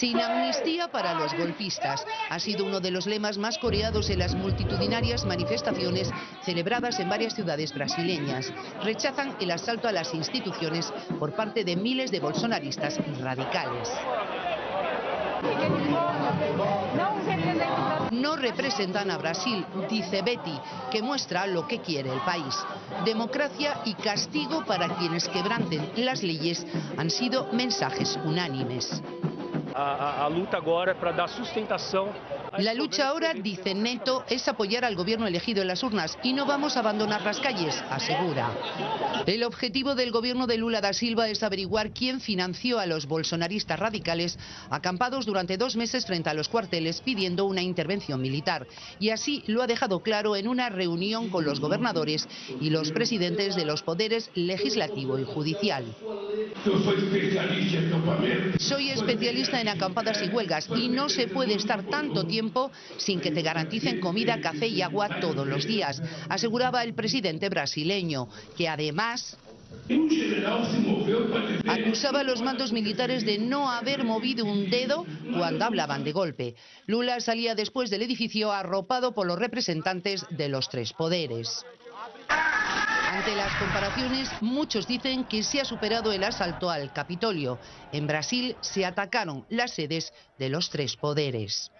Sin amnistía para los golpistas ha sido uno de los lemas más coreados en las multitudinarias manifestaciones celebradas en varias ciudades brasileñas. Rechazan el asalto a las instituciones por parte de miles de bolsonaristas radicales. No representan a Brasil, dice Betty, que muestra lo que quiere el país. Democracia y castigo para quienes quebranten las leyes han sido mensajes unánimes. La lucha ahora, dice Neto, es apoyar al gobierno elegido en las urnas y no vamos a abandonar las calles, asegura. El objetivo del gobierno de Lula da Silva es averiguar quién financió a los bolsonaristas radicales acampados durante dos meses frente a los cuarteles pidiendo una intervención militar. Y así lo ha dejado claro en una reunión con los gobernadores y los presidentes de los poderes legislativo y judicial. Soy especialista en acampadas y huelgas y no se puede estar tanto tiempo sin que te garanticen comida, café y agua todos los días, aseguraba el presidente brasileño, que además Acusaba a los mandos militares de no haber movido un dedo cuando hablaban de golpe. Lula salía después del edificio arropado por los representantes de los tres poderes. Ante las comparaciones, muchos dicen que se ha superado el asalto al Capitolio. En Brasil se atacaron las sedes de los tres poderes.